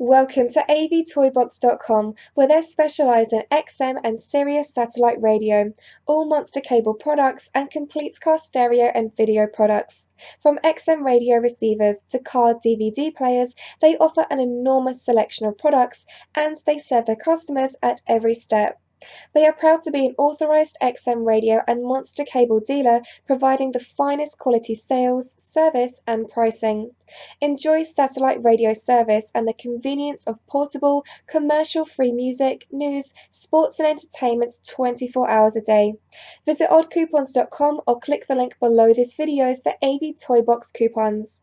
Welcome to avtoybox.com, where they specialise in XM and Sirius satellite radio, all Monster Cable products, and complete car stereo and video products. From XM radio receivers to car DVD players, they offer an enormous selection of products and they serve their customers at every step. They are proud to be an authorized XM radio and Monster Cable dealer, providing the finest quality sales, service, and pricing. Enjoy satellite radio service and the convenience of portable, commercial free music, news, sports, and entertainment 24 hours a day. Visit oddcoupons.com or click the link below this video for AV Toybox coupons.